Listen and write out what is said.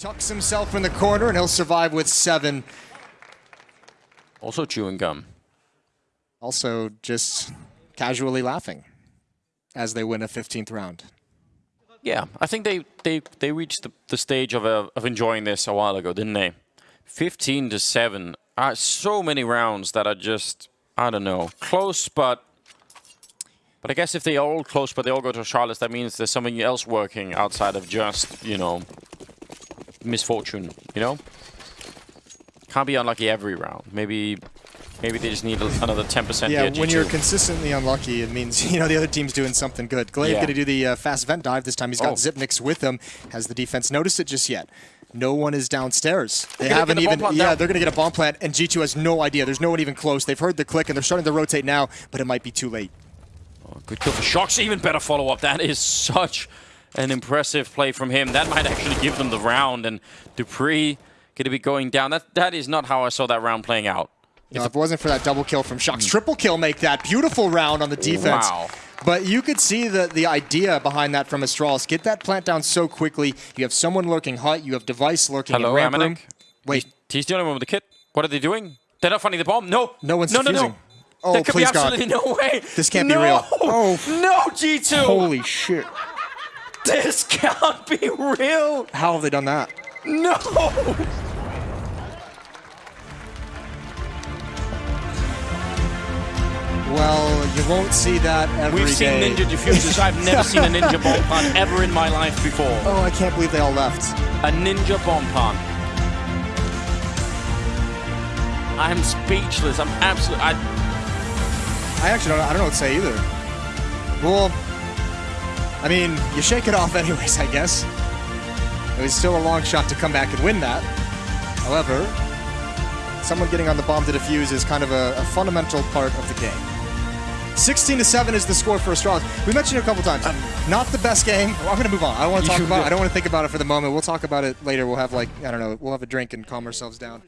tucks himself in the corner, and he'll survive with seven. Also chewing gum. Also, just casually laughing as they win a 15th round. Yeah, I think they they they reached the, the stage of uh, of enjoying this a while ago, didn't they? 15 to seven. Uh, so many rounds that are just I don't know close, but but I guess if they are all close, but they all go to Charlotte, that means there's something else working outside of just you know misfortune. You know, can't be unlucky every round. Maybe Maybe they just need another 10% Yeah, when you're consistently unlucky, it means, you know, the other team's doing something good. Glaive yeah. going to do the uh, fast vent dive. This time he's got oh. Xyp9x with him. Has the defense noticed it just yet? No one is downstairs. They haven't even, yeah, down. they're going to get a bomb plant, and G2 has no idea. There's no one even close. They've heard the click, and they're starting to rotate now, but it might be too late. Oh, good kill for shox. Even better follow-up. That is such an impressive play from him. That might actually give them the round, and dupreeh going to be going down. That That is not how I saw that round playing out. No, if it wasn't for that double kill from shox, mm. triple kill make that beautiful round on the defense. Wow. But you could see the, the idea behind that from Astralis. Get that plant down so quickly. You have someone lurking hut. You have Device lurking Hello, in ramp AmaNEk. room. Wait. He's, he's the only one with the kit. What are they doing? They're not finding the bomb. No. No one's no, defusing. No, no, Oh, there could please be absolutely God. no way. This can't no. be real. Oh. No, G2. Holy shit. This can't be real. How have they done that? No. Well, you won't see that every We've seen day. ninja diffusers. I've never seen a ninja bomb plant ever in my life before. Oh, I can't believe they all left. A ninja bomb plant. I'm speechless. I'm absolutely. I, I actually don't. I don't know what to say either. Well, I mean, you shake it off anyways, I guess. It was still a long shot to come back and win that. However, someone getting on the bomb to defuse is kind of a, a fundamental part of the game. 16 to 7 is the score for Astralis. We mentioned it a couple times. Not the best game. Well, I'm going to move on. I don't want to talk about it. I don't want to think about it for the moment. We'll talk about it later. We'll have like, I don't know, we'll have a drink and calm ourselves down.